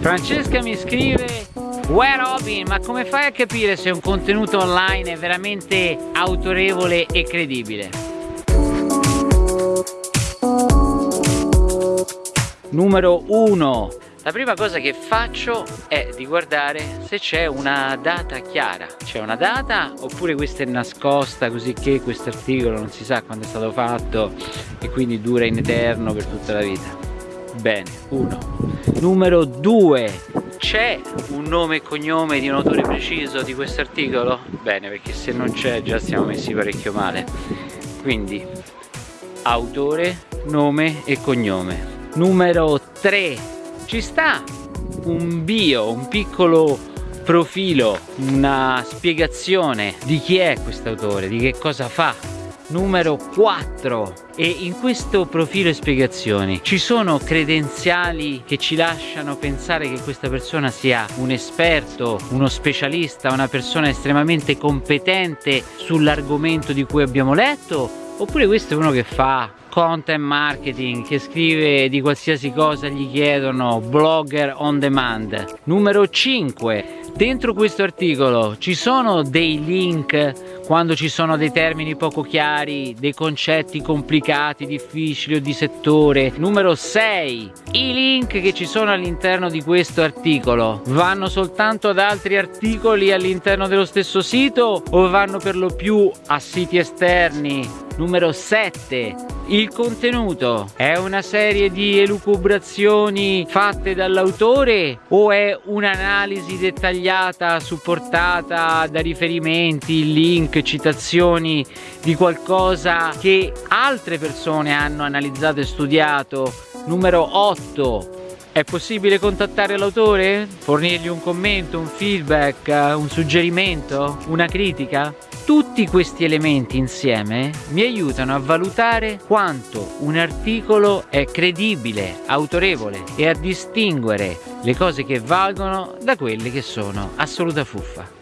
Francesca mi scrive Uè Robin, ma come fai a capire se un contenuto online è veramente autorevole e credibile? Numero 1 La prima cosa che faccio è di guardare se c'è una data chiara C'è una data oppure questa è nascosta così che questo articolo non si sa quando è stato fatto e quindi dura in eterno per tutta la vita Bene, 1 Numero 2 c'è un nome e cognome di un autore preciso di questo articolo? Bene, perché se non c'è già siamo messi parecchio male. Quindi, autore, nome e cognome. Numero 3. Ci sta un bio, un piccolo profilo, una spiegazione di chi è questo autore, di che cosa fa, numero 4 e in questo profilo e spiegazioni ci sono credenziali che ci lasciano pensare che questa persona sia un esperto, uno specialista, una persona estremamente competente sull'argomento di cui abbiamo letto oppure questo è uno che fa content marketing che scrive di qualsiasi cosa gli chiedono blogger on demand numero 5 dentro questo articolo ci sono dei link quando ci sono dei termini poco chiari, dei concetti complicati, difficili o di settore. Numero 6. I link che ci sono all'interno di questo articolo vanno soltanto ad altri articoli all'interno dello stesso sito o vanno per lo più a siti esterni? Numero 7 il contenuto è una serie di elucubrazioni fatte dall'autore o è un'analisi dettagliata supportata da riferimenti, link, citazioni di qualcosa che altre persone hanno analizzato e studiato? Numero 8 è possibile contattare l'autore? Fornirgli un commento, un feedback, un suggerimento, una critica? Tutti questi elementi insieme mi aiutano a valutare quanto un articolo è credibile, autorevole e a distinguere le cose che valgono da quelle che sono assoluta fuffa.